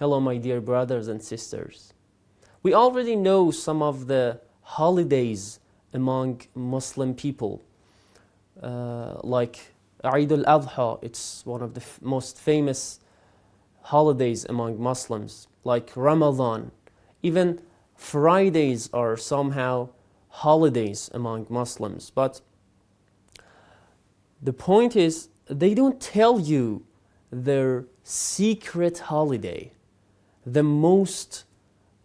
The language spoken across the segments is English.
Hello my dear brothers and sisters. We already know some of the holidays among Muslim people, uh, like Eid al-Adha, it's one of the most famous holidays among Muslims, like Ramadan. Even Fridays are somehow holidays among Muslims, but the point is they don't tell you their secret holiday, the most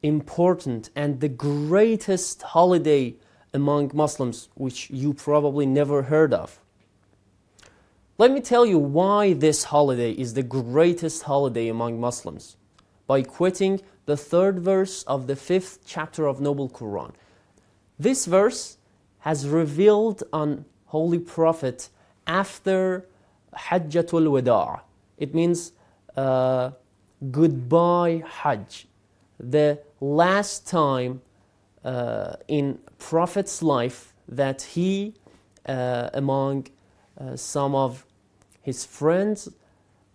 important and the greatest holiday among Muslims, which you probably never heard of. Let me tell you why this holiday is the greatest holiday among Muslims by quoting the third verse of the fifth chapter of Noble Quran. This verse has revealed on Holy Prophet after Hajjatul Wada. It means uh, goodbye Hajj, the last time uh, in Prophet's life that he, uh, among uh, some of his friends,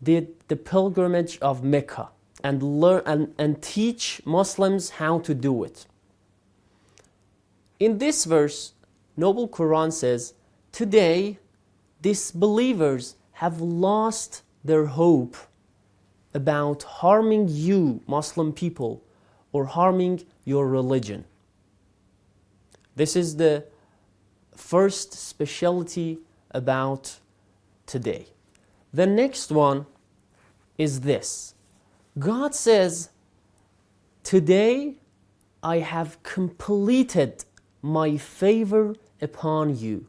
did the pilgrimage of Mecca and learn and, and teach Muslims how to do it. In this verse, Noble Quran says, Today, disbelievers have lost their hope about harming you, Muslim people, or harming your religion. This is the first specialty about today. The next one is this God says, Today I have completed my favor upon you.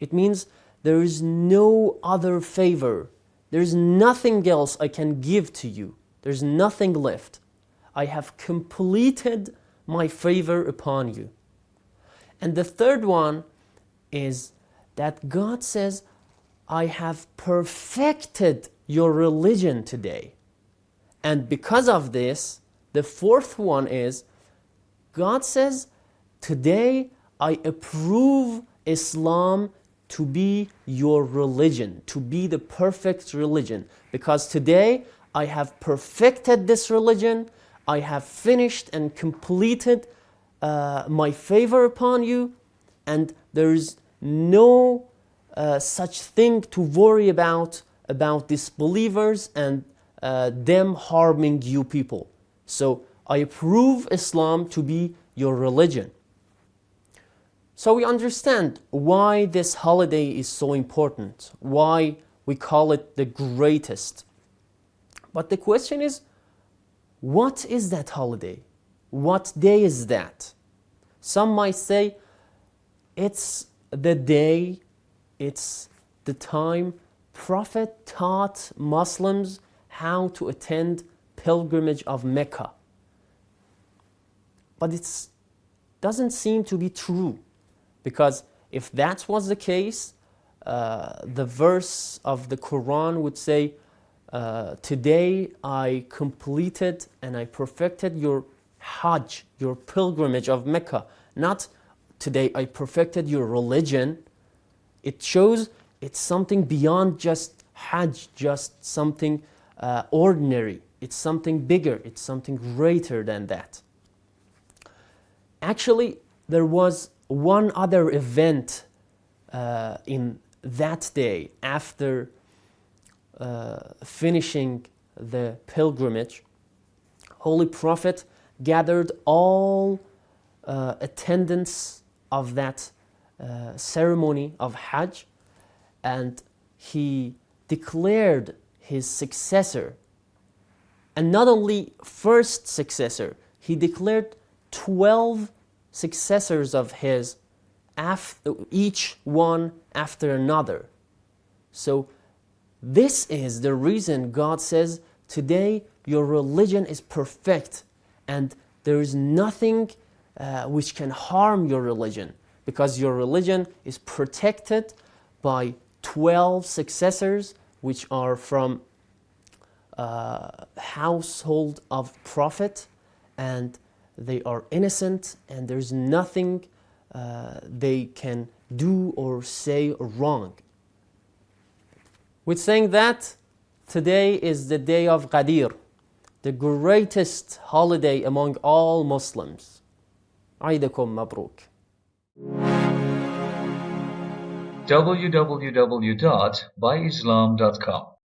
It means there is no other favor. There's nothing else I can give to you. There's nothing left. I have completed my favor upon you. And the third one is that God says, I have perfected your religion today. And because of this, the fourth one is God says, Today I approve Islam to be your religion, to be the perfect religion. Because today I have perfected this religion, I have finished and completed uh, my favor upon you, and there is no uh, such thing to worry about about disbelievers and uh, them harming you people. So I approve Islam to be your religion. So we understand why this holiday is so important, why we call it the greatest. But the question is, what is that holiday? What day is that? Some might say it's the day, it's the time Prophet taught Muslims how to attend pilgrimage of Mecca. But it doesn't seem to be true because if that was the case, uh, the verse of the Quran would say, uh, Today I completed and I perfected your Hajj, your pilgrimage of Mecca. Not today I perfected your religion. It shows it's something beyond just Hajj, just something uh, ordinary. It's something bigger, it's something greater than that. Actually, there was one other event uh, in that day after uh, finishing the pilgrimage. Holy Prophet gathered all uh, attendants of that uh, ceremony of Hajj and he declared his successor. And not only first successor, he declared 12 successors of his, after, each one after another. So, this is the reason God says, Today your religion is perfect, and there is nothing uh, which can harm your religion, because your religion is protected by 12 successors, which are from uh, household of prophet and they are innocent and there's nothing uh, they can do or say wrong. With saying that, today is the day of Ghadir, the greatest holiday among all Muslims. Aidakum Mabruk. www.byislam.com